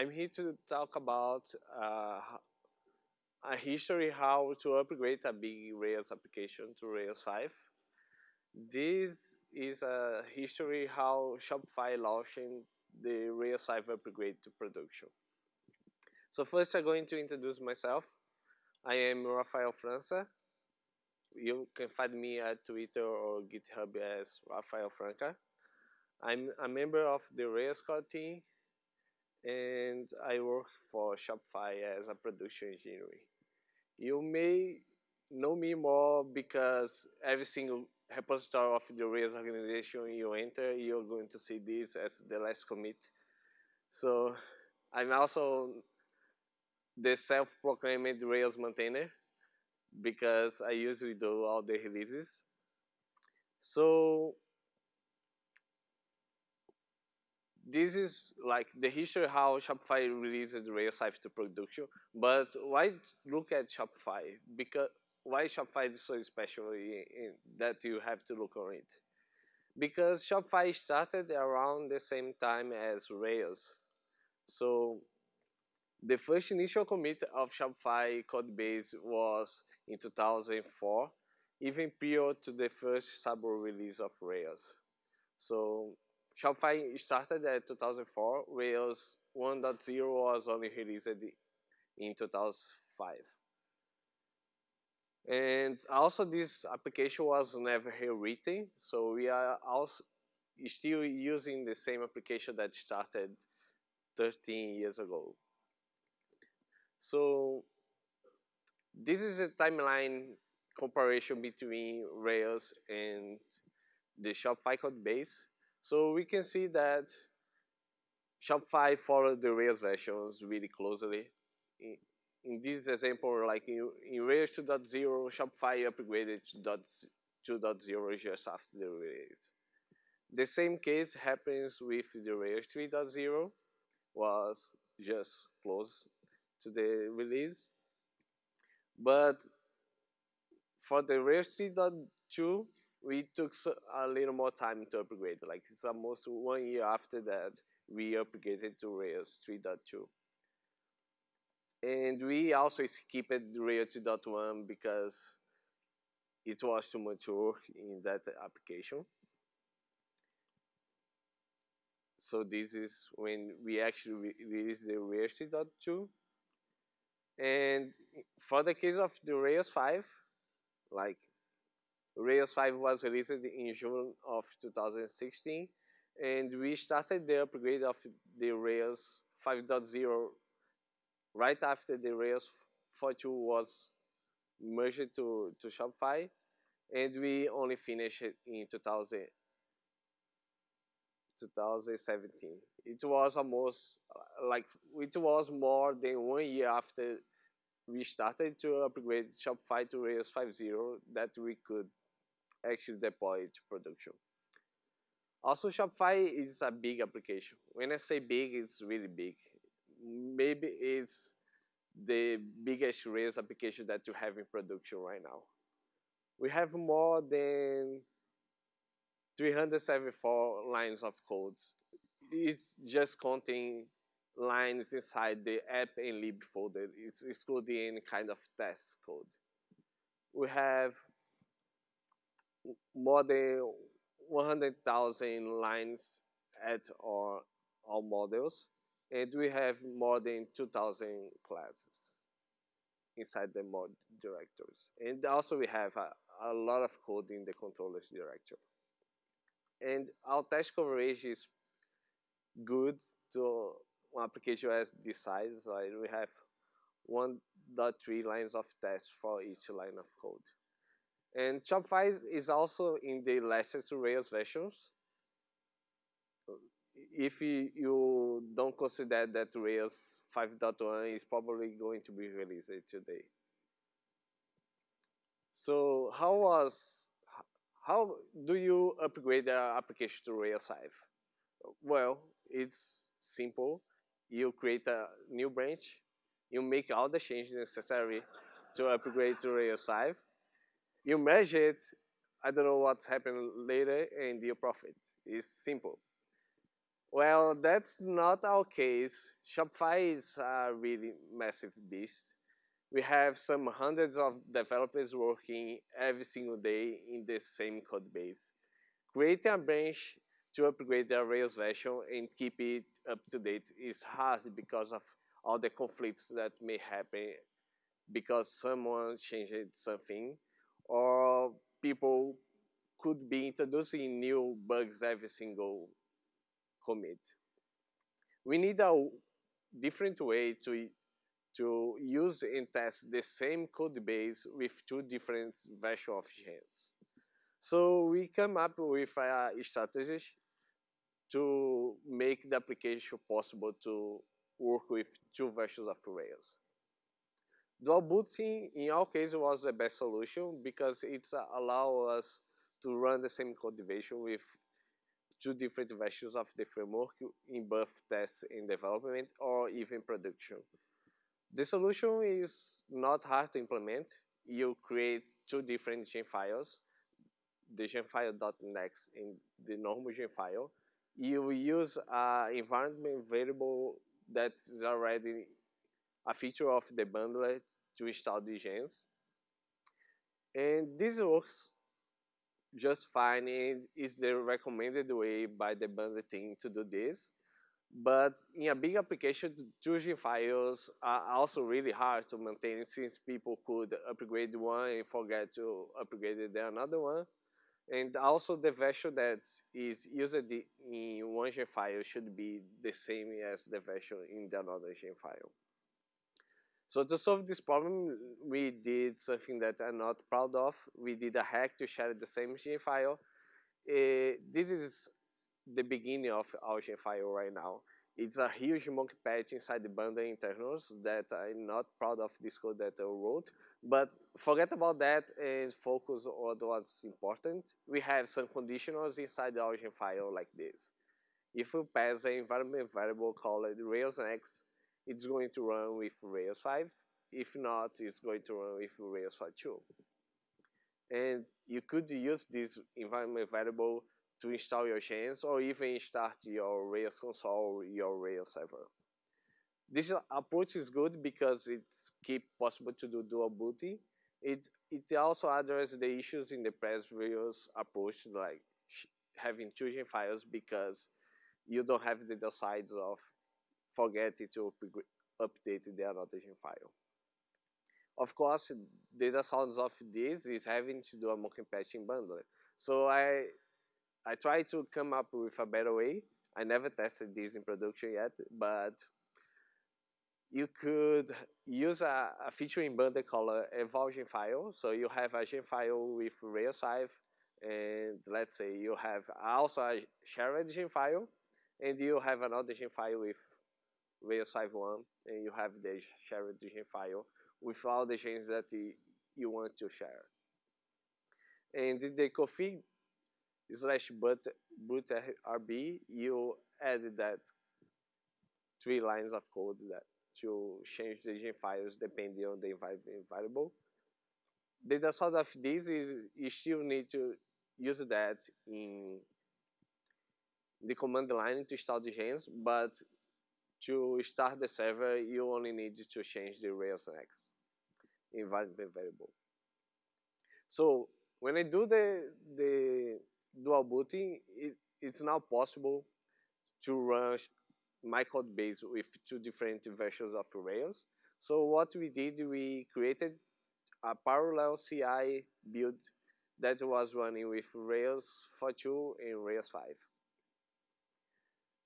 I'm here to talk about uh, a history how to upgrade a big Rails application to Rails 5. This is a history how Shopify launching the Rails 5 upgrade to production. So first I'm going to introduce myself. I am Rafael França. You can find me at Twitter or GitHub as Rafael Franca. I'm a member of the Rails core team and I work for Shopify as a production engineer. You may know me more because every single repository of the Rails organization you enter, you're going to see this as the last commit. So I'm also the self-proclaimed Rails maintainer because I usually do all the releases. So this is like the history how Shopify released Rails 5 to production. But why look at Shopify? Because why Shopify is so special in, in that you have to look on it? Because Shopify started around the same time as Rails. So the first initial commit of Shopify code base was in 2004, even prior to the first stable release of Rails. So Shopify started at 2004, Rails 1.0 was only released in 2005. And also this application was never rewritten, so we are also still using the same application that started 13 years ago. So this is a timeline comparison between Rails and the Shopify code base. So we can see that Shopify followed the Rails versions really closely. In, in this example, like in, in Rails 2.0, Shopify upgraded to 2.0 just after the release. The same case happens with the Rails 3.0, was just close to the release. But for the Rails 3.2, we took a little more time to upgrade. Like it's almost one year after that, we upgraded to Rails 3.2. And we also skipped Rails 2.1 because it was too mature in that application. So this is when we actually released the Rails 3.2. And for the case of the Rails 5, like Rails 5 was released in June of 2016, and we started the upgrade of the Rails 5.0 right after the Rails 4.2 was merged to, to Shopify, and we only finished it in 2000, 2017. It was almost like it was more than one year after we started to upgrade Shopify to Rails 5.0 that we could actually deploy to production. Also, Shopify is a big application. When I say big, it's really big. Maybe it's the biggest Rails application that you have in production right now. We have more than 374 lines of code. It's just counting lines inside the app and lib folder. It's excluding any kind of test code. We have more than 100,000 lines at our, our models, and we have more than 2,000 classes inside the mod directories. And also we have a, a lot of code in the controllers directory. And our test coverage is good to one application as this size. Right? We have 1.3 lines of tests for each line of code. And Shopify is also in the licensed Rails versions. If you don't consider that Rails 5.1 is probably going to be released today. So how was how do you upgrade the application to Rails 5? Well, it's simple. You create a new branch, you make all the changes necessary to upgrade to Rails 5, you measure it, I don't know what's happened later, and your profit is simple. Well, that's not our case. Shopify is a really massive beast. We have some hundreds of developers working every single day in the same code base. Creating a branch to upgrade the Rails version and keep it up to date is hard because of all the conflicts that may happen because someone changed something or people could be introducing new bugs every single commit. We need a different way to to use and test the same code base with two different versions of gems. So we come up with a strategy to make the application possible to work with two versions of Rails. Dual booting in our case was the best solution because it allows us to run the same version with two different versions of the framework in both tests and development or even production. The solution is not hard to implement. You create two different Gemfiles, the Gemfile.next and the normal Gemfile. You use an environment variable that's already a feature of the bundler to install the gems. And this works just fine and is the recommended way by the bundler team to do this. But in a big application, choosing files are also really hard to maintain since people could upgrade one and forget to upgrade the another one. And also the version that is used in one Gemfile should be the same as the version in the another Gemfile. So to solve this problem, we did something that I'm not proud of. We did a hack to share the same Gemfile. Uh, this is the beginning of our file right now. It's a huge monkey patch inside the bundle internals that I'm not proud of this code that I wrote. But forget about that and focus on what's important. We have some conditionals inside the origin file like this. If we pass an environment variable called Rails it's going to run with Rails 5. If not, it's going to run with Rails 5 too. And you could use this environment variable to install your gems or even start your Rails console or your Rails server. This approach is good because it's keep possible to do dual booting. It it also addresses the issues in the previous approach like having two Gemfiles because you don't have the downsides of forgetting to update the annotation file. Of course, the downsides of this is having to do a monkey patching bundler. So I I try to come up with a better way. I never tested this in production yet, but you could use a, a feature in bundle called Gemfile. So you have a Gemfile with Rails 5, and let's say you have also a shared Gemfile, and you have another Gemfile with Rails 5.1, and you have the shared Gemfile with all the gems that you want to share. And the config slash boot, boot RB, you add that three lines of code that to change the Gemfiles depending on the variable. The downside of this is you still need to use that in the command line to install the gems, but to start the server, you only need to change the Rails Next environment variable. So when I do the the dual booting, it, it's now possible to run my code base with two different versions of Rails. So what we did, we created a parallel CI build that was running with Rails 4.2 and Rails 5.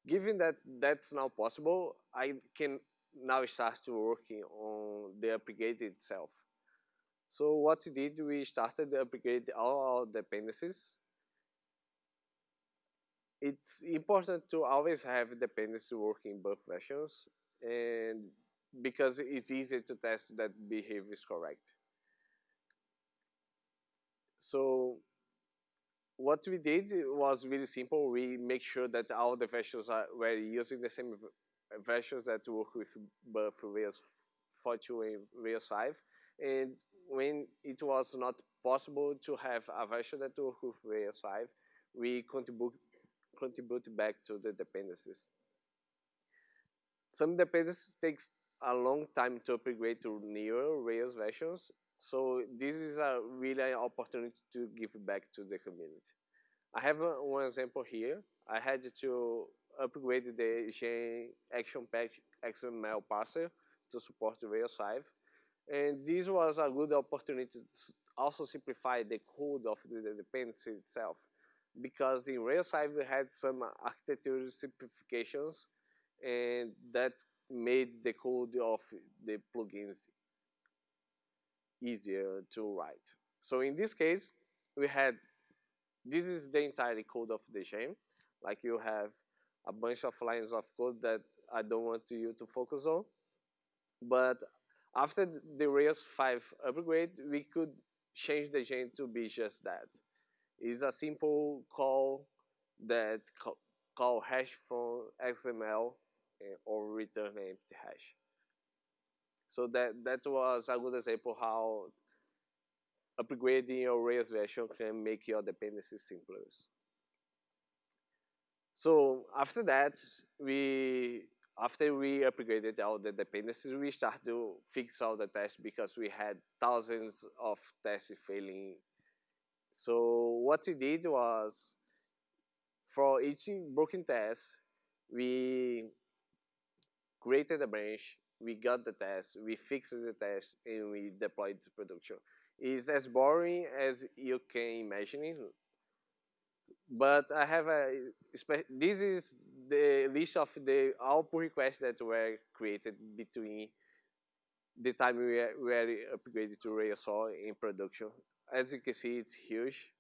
Given that that's now possible, I can now start to working on the upgrade itself. So what we did, we started to upgrade all our dependencies it's important to always have dependencies working in both versions and because it's easier to test that behavior is correct. So what we did was really simple. We make sure that all the versions are were using the same versions that work with both Rails 4.2 and Rails 5. And when it was not possible to have a version that work with Rails 5, we contribute contribute back to the dependencies. Some dependencies takes a long time to upgrade to newer Rails versions, so this is a really opportunity to give back to the community. I have a, one example here. I had to upgrade the Gem Action Pack XML parser to support Rails 5. And this was a good opportunity to also simplify the code of the, the dependency itself. Because in Rails 5 we had some architecture simplifications and that made the code of the plugins easier to write. So in this case, we had, this is the entire code of the gem. Like you have a bunch of lines of code that I don't want you to focus on. But after the Rails 5 upgrade, we could change the gem to be just that. It's a simple call that call hash from XML eh, or return empty hash. So that, that was a good example how upgrading your Rails version can make your dependencies simpler. So after that, we after we upgraded all the dependencies, we started to fix all the tests because we had thousands of tests failing. So what we did was, for each broken test, we created a branch, we got the test, we fixed the test, and we deployed to production. It's as boring as you can imagine, it. but I have a, this is the list of the all pull requests that were created between the time we were upgraded to Rails 4 in production. As you can see, it's huge.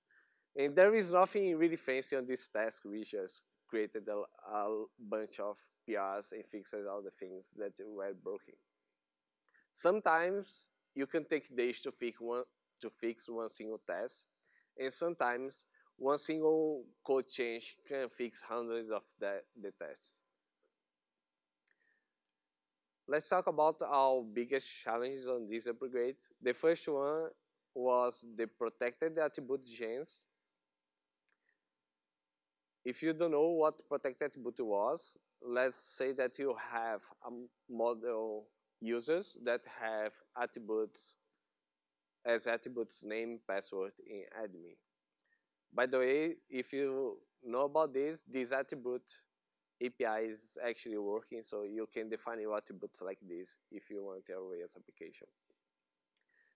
And there is nothing really fancy on this task. We just created a, a bunch of PRs and fixed all the things that were broken. Sometimes you can take days to fix one to fix one single test, and sometimes one single code change can fix hundreds of the, the tests. Let's talk about our biggest challenges on this upgrade. The first one was the protected attribute gems. If you don't know what protected attribute was, let's say that you have a model users that have attributes as attributes name, password in admin. By the way, if you know about this, this attribute API is actually working, so you can define your attributes like this if you want your Rails application.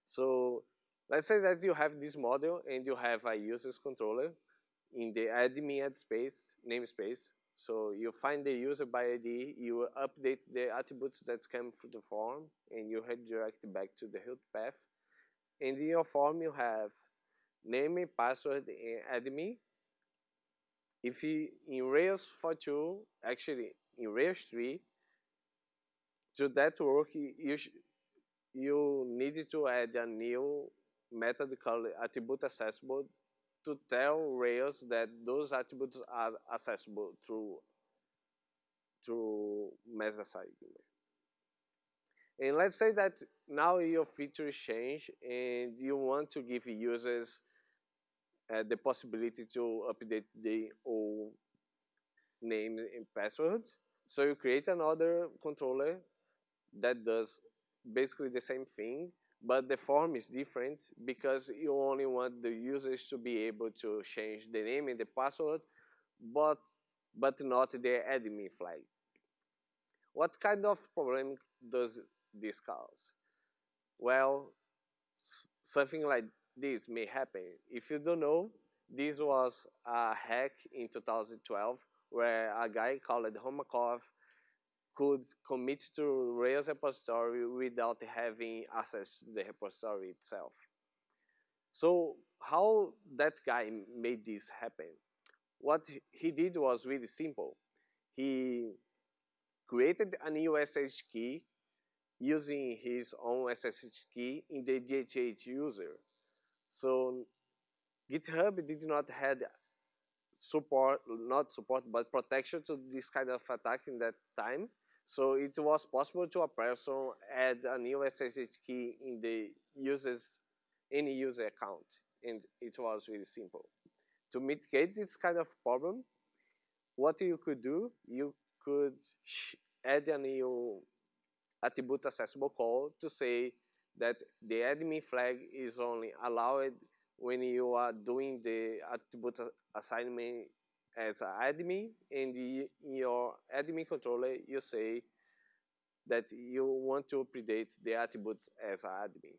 So let's say that you have this model and you have a user's controller in the admin ad space, namespace. So you find the user by ID, you update the attributes that come through the form, and you redirect back to the root path. And in your form, you have name, password, and admin. If you, in Rails 4.2, actually in Rails 3, to that work, you, you need to add a new method called attribute accessible to tell Rails that those attributes are accessible through through Messaging. And let's say that now your features change and you want to give users uh, the possibility to update the old name and password. So you create another controller that does basically the same thing, but the form is different because you only want the users to be able to change the name and the password, but, but not the admin flag. What kind of problem does this cause? Well, something like this may happen. If you don't know, this was a hack in 2012 where a guy called Homakov could commit to Rails repository without having access to the repository itself. So how that guy made this happen? What he did was really simple. He created a new SSH key using his own SSH key in the DHH user. So GitHub did not have support, not support, but protection to this kind of attack in that time. So it was possible to a person add a new SSH key in the user's any user account, and it was really simple. To mitigate this kind of problem, what you could do, you could add a new attribute accessible call to say that the admin flag is only allowed when you are doing the attribute assignment as an admin and in your admin controller you say that you want to update the attribute as an admin.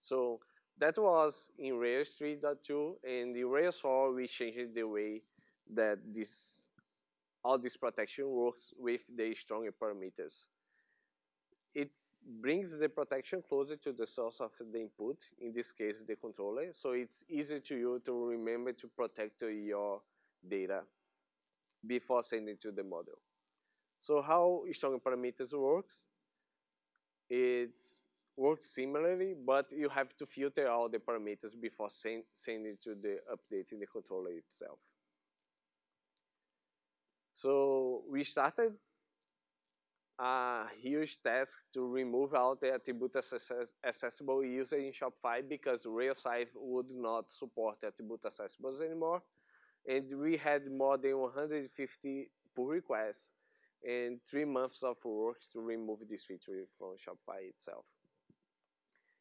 So that was in Rails 3.2 and in Rails 4 we changed the way that this all this protection works with the stronger parameters. It brings the protection closer to the source of the input, in this case the controller, so it's easy to you to remember to protect your data before sending to the model. So how strong parameters works? It works similarly, but you have to filter all the parameters before send, sending to the update in the controller itself. So we started a huge task to remove all the attribute accessible user in Shopify because 5 would not support attribute accessibles anymore. And we had more than 150 pull requests and three months of work to remove this feature from Shopify itself.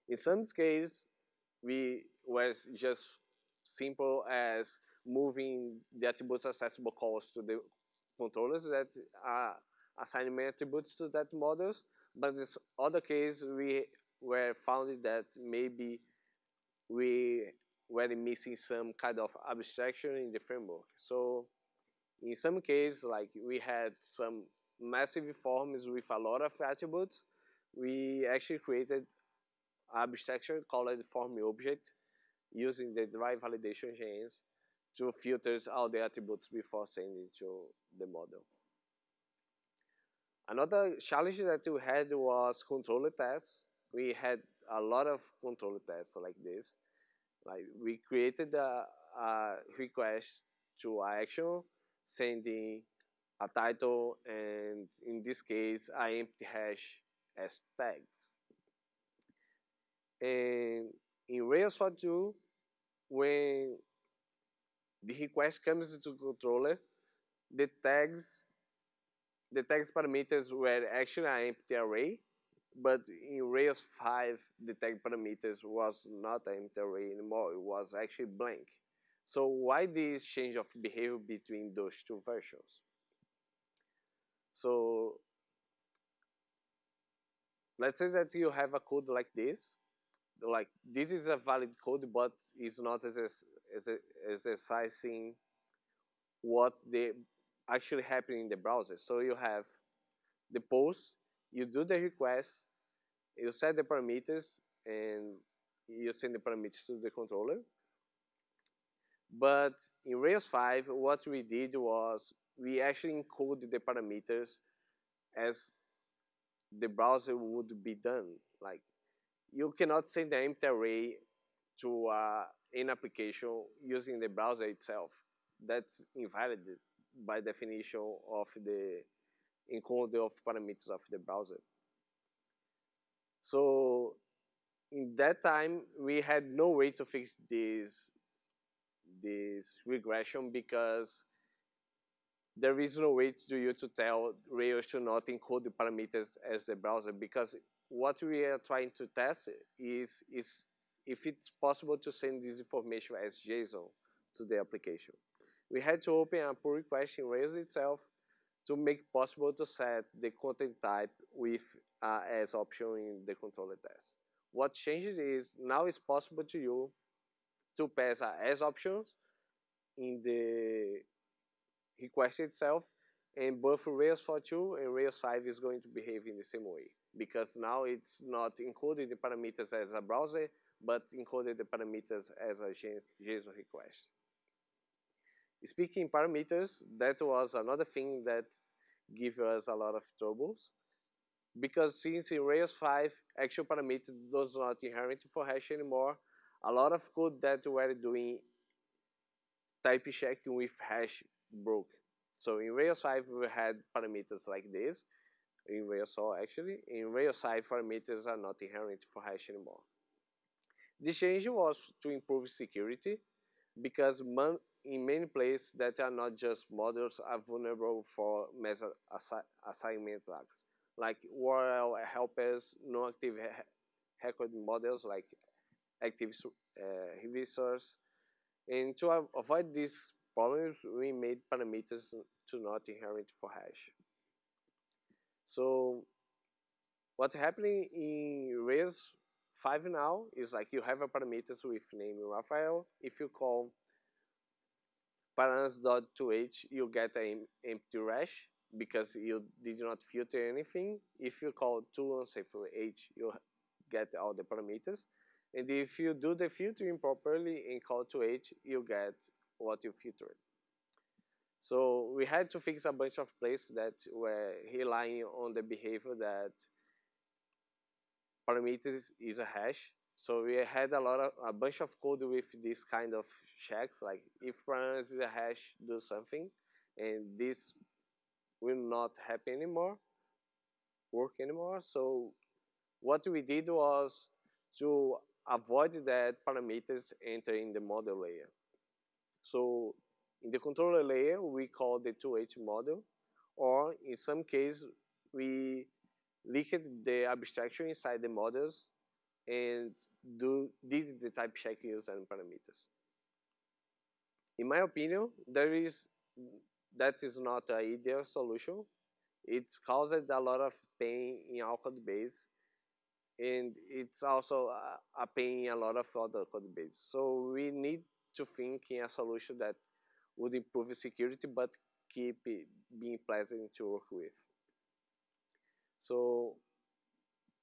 In some cases, we was just simple as moving the attribute accessible calls to the controllers that are assigning attributes to that models. But in other case, we were found that maybe we were missing some kind of abstraction in the framework. So in some cases, like we had some massive forms with a lot of attributes, we actually created abstraction called form object using the derived validation chains to filter all the attributes before sending to the model. Another challenge that we had was controller tests. We had a lot of controller tests like this. Like we created a, a uh, request to action, sending a title and in this case an empty hash as tags. And in Rails 4.2, when the request comes to the controller, the tags the tags parameters were actually an empty array, but in Rails 5, the tag parameters was not empty array anymore, it was actually blank. So why this change of behavior between those two versions? So let's say that you have a code like this, like this is a valid code, but it's not as, as, as, exercising what the actually happening in the browser. So you have the post, you do the request, you set the parameters, and you send the parameters to the controller. But in Rails 5, what we did was we actually encoded the parameters as the browser would be done. Like you cannot send the empty array to uh, an application using the browser itself. That's invalid by definition of the encoder of parameters of the browser. So in that time, we had no way to fix this, this regression because there is no way to you to tell Rails to not encode the parameters as the browser because what we are trying to test is, is if it's possible to send this information as JSON to the application we had to open a pull request in Rails itself to make possible to set the content type with uh, as option in the controller test. What changes is now it's possible to you to pass uh, as options in the request itself and both Rails 4.2 and Rails 5 is going to behave in the same way because now it's not encoded the parameters as a browser but encoded the parameters as a JSON request. Speaking parameters, that was another thing that gave us a lot of troubles. Because since in Rails 5, actual parameter does not inherit for hash anymore, a lot of code that were doing type checking with hash broke. So in Rails 5, we had parameters like this. In Rails 4, actually. In Rails 5, parameters are not inherent for hash anymore. This change was to improve security because in many places that are not just models are vulnerable for meta assi assignment attacks, like URL helpers, non-active record models like active uh, resource. And to avoid these problems, we made parameters to not inherit for hash. So what's happening in Rails 5 now is like you have a parameters with name Raphael. If you call params.toH, you get an empty hash because you did not filter anything. If you call to unsafe h, you get all the parameters. And if you do the filtering properly in call to h, you get what you filtered. So we had to fix a bunch of places that were relying on the behavior that parameters is a hash. So we had a lot of a bunch of code with this kind of checks, like if is a hash, do something, and this will not happen anymore, work anymore. So what we did was to avoid that parameters enter in the model layer. So in the controller layer, we call the 2H model, or in some case, we leaked the abstraction inside the models and do this is the type check using parameters. In my opinion, there is that is not an ideal solution. It's caused a lot of pain in our code base and it's also a, a pain in a lot of other code bases. So we need to think in a solution that would improve security but keep it being pleasant to work with. So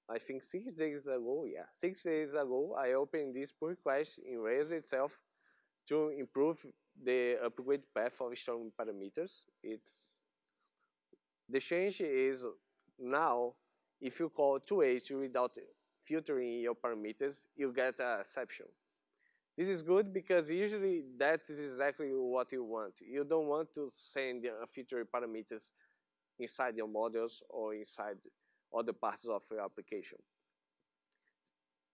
I think six days ago, yeah, six days ago, I opened this pull request in Rails itself to improve the upgrade path of strong parameters. It's the change is now if you call 2H without filtering your parameters, you get a exception. This is good because usually that is exactly what you want. You don't want to send unfiltered parameters inside your models or inside other parts of your application.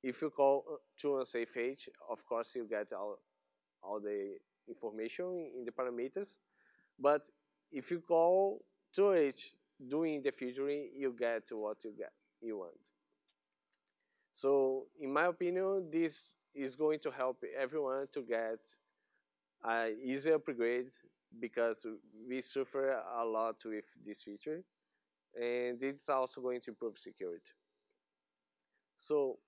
If you call to a safe H, of course you get all, all the information in the parameters. But if you call to H doing the filtering, you get what you get you want. So in my opinion, this is going to help everyone to get uh, easier upgrades because we suffer a lot with this feature and it's also going to improve security. So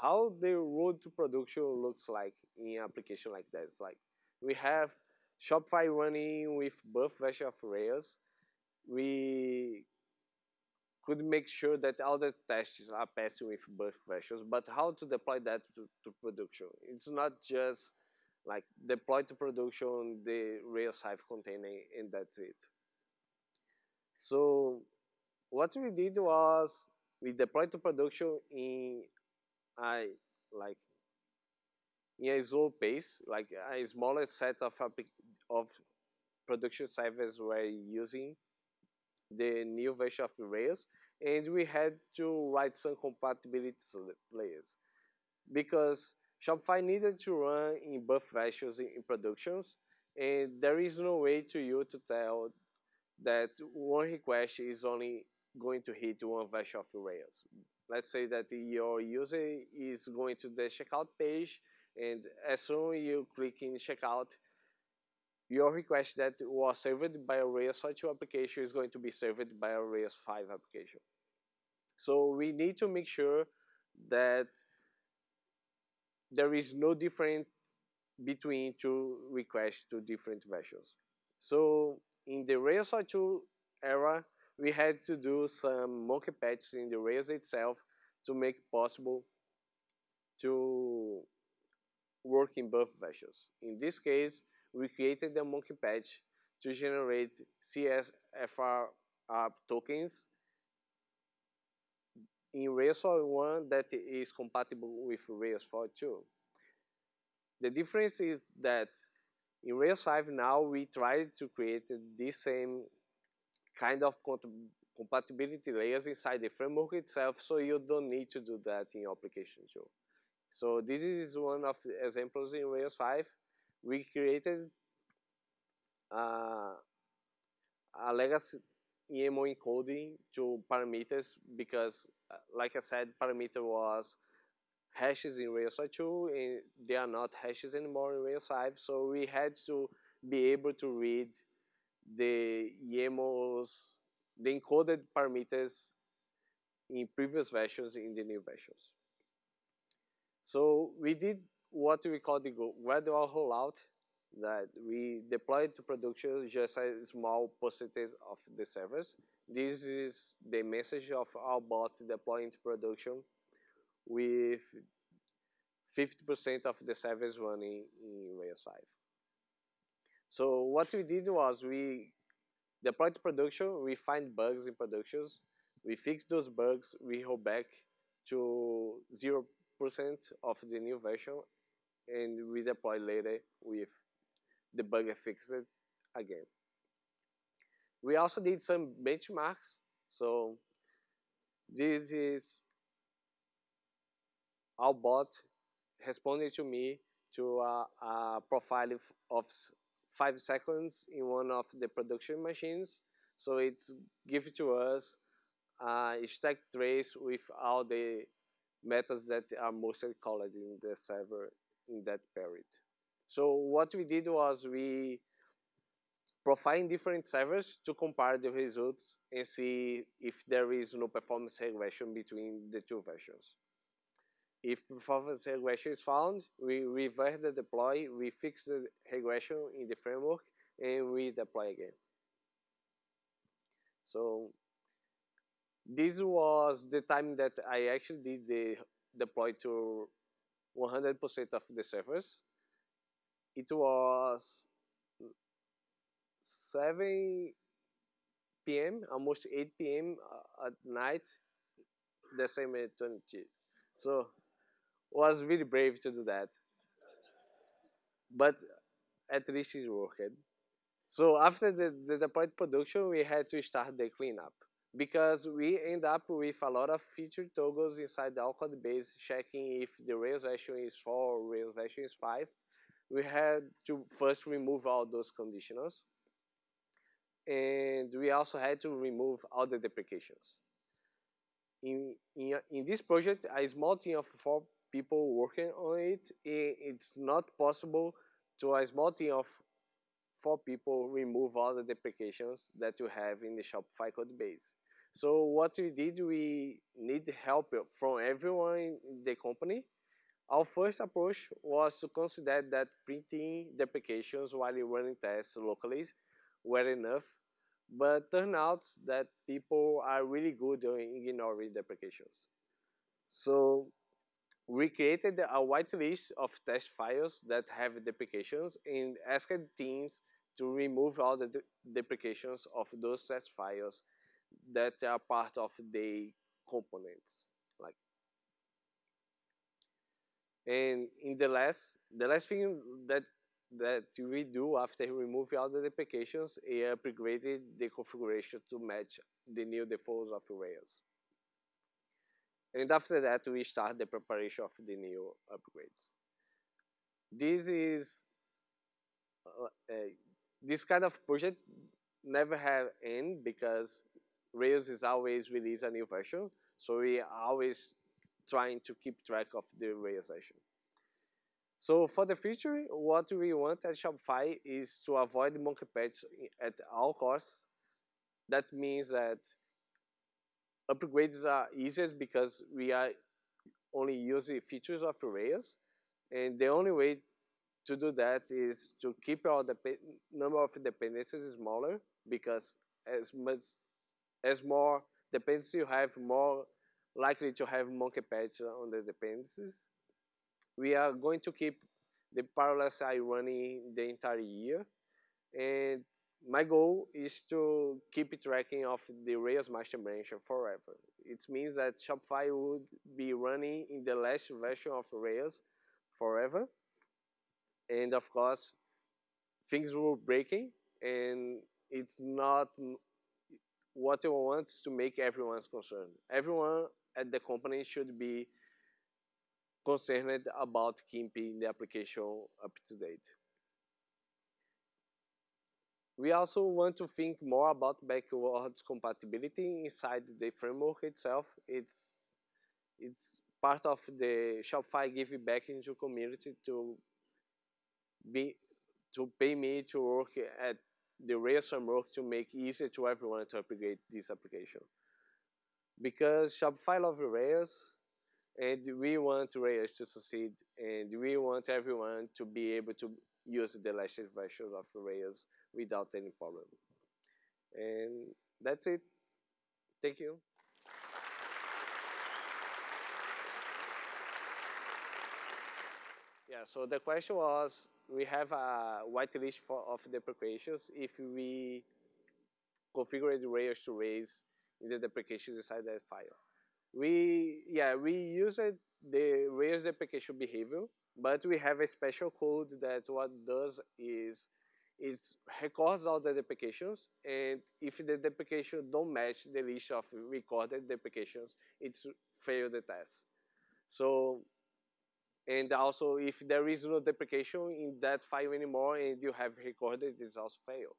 how the road to production looks like in application like that. It's like we have Shopify running with both versions of Rails. We could make sure that all the tests are passing with both versions, but how to deploy that to, to production? It's not just like deploy to production the Rails 5 container and that's it. So what we did was we deployed to production in a like in a slow pace, like a smaller set of of production servers were using the new version of Rails, and we had to write some compatibility layers because Shopify needed to run in both versions in productions, and there is no way to you to tell that one request is only going to hit one version of Rails. Let's say that your user is going to the checkout page, and as soon as you click in checkout, your request that was served by a Rails 2 application is going to be served by a Rails 5 application. So we need to make sure that there is no difference between two requests to different versions. So in the Rails 2 era, we had to do some monkey patches in the Rails itself to make it possible to work in both versions. In this case, we created the monkey patch to generate CSRF tokens in Rails 1 that is compatible with Rails 4.2. The difference is that in Rails 5 now we try to create the same kind of compatibility layers inside the framework itself so you don't need to do that in your application too. So this is one of the examples in Rails 5 we created uh, a legacy YAML encoding to parameters because, uh, like I said, parameter was hashes in Rails 2 and they are not hashes anymore in Rails 5. So we had to be able to read the YAMLs, the encoded parameters in previous versions in the new versions. So we did what we call the gradual rollout that we deployed to production just a small percentage of the servers. This is the message of our bots deploying to production with 50% of the servers running in Rails 5. So what we did was we deployed to production, we find bugs in productions, we fix those bugs, we roll back to 0% of the new version, and we deploy later with the bug fixed again. We also did some benchmarks. So this is our bot responded to me to a, a profile of five seconds in one of the production machines. So it's give to us a stack trace with all the methods that are mostly called in the server in that period. So what we did was we profiled different servers to compare the results and see if there is no performance regression between the two versions. If performance regression is found, we reverse the deploy, we fix the regression in the framework, and we deploy again. So this was the time that I actually did the deploy to 100% of the servers. It was 7 p.m., almost 8 p.m. Uh, at night, the same eternity. So was really brave to do that. But at least it worked. So after the, the deployed production, we had to start the cleanup because we end up with a lot of feature toggles inside the code base checking if the Rails version is 4 or Rails version is 5. We had to first remove all those conditionals. And we also had to remove all the deprecations. In, in, in this project, a small team of four people working on it, it's not possible to a small team of four people remove all the deprecations that you have in the Shopify code base. So what we did, we need help from everyone in the company. Our first approach was to consider that printing deprecations while running tests locally were enough, but turned out that people are really good in ignoring deprecations. So we created a whitelist of test files that have deprecations and asked teams to remove all the de deprecations of those test files that are part of the components. Like, and in the last, the last thing that that we do after removing all the deprecations is upgraded the configuration to match the new defaults of Rails. And after that, we start the preparation of the new upgrades. This is uh, uh, this kind of project never have end because Rails is always release a new version. So we are always trying to keep track of the version. So for the future, what we want at Shopify is to avoid monkey patch at all costs. That means that upgrades are easiest because we are only using features of Rails. And the only way to do that is to keep our number of dependencies smaller because as much as more dependencies you have, more likely to have monkey patch on the dependencies. We are going to keep the parallel CI running the entire year. And my goal is to keep tracking of the Rails master branch forever. It means that Shopify would be running in the last version of Rails forever. And of course, things were breaking and it's not what you want to make everyone's concerned. Everyone at the company should be concerned about keeping the application up to date. We also want to think more about backwards compatibility inside the framework itself. It's it's part of the Shopify giving back into community to be to pay me to work at the Rails framework to make easier to everyone to upgrade this application. Because Shopify loves Rails, and we want Rails to succeed, and we want everyone to be able to use the latest version of Rails without any problem. And that's it. Thank you. Yeah, so the question was, we have a whitelist for, of deprecations if we configure the Rails to raise in the deprecations inside that file. We, yeah, we use the Rails deprecation behavior, but we have a special code that what does is it records all the deprecations, and if the deprecation don't match the list of recorded deprecations, it's fail the test. So and also, if there is no deprecation in that file anymore and you have recorded, it's also fail.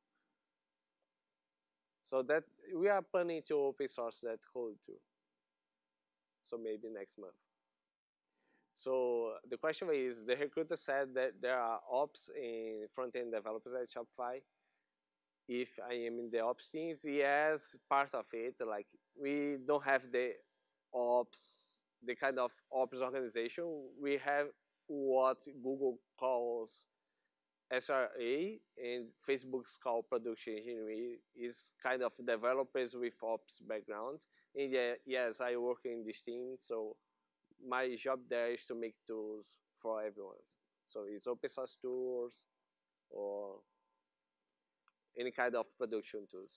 So that we are planning to open source that code too. So maybe next month. So the question is, the recruiter said that there are ops in front-end developers at Shopify. If I am in the ops teams, yes, part of it. Like we don't have the ops the kind of ops organization, we have what Google calls SRE and Facebook's call production engineering is kind of developers with ops background. And yeah, yes, I work in this team, so my job there is to make tools for everyone. So it's open source tools or any kind of production tools.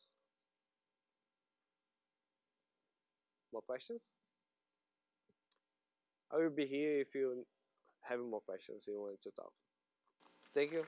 More questions? I will be here if you have more questions you want to talk. Thank you.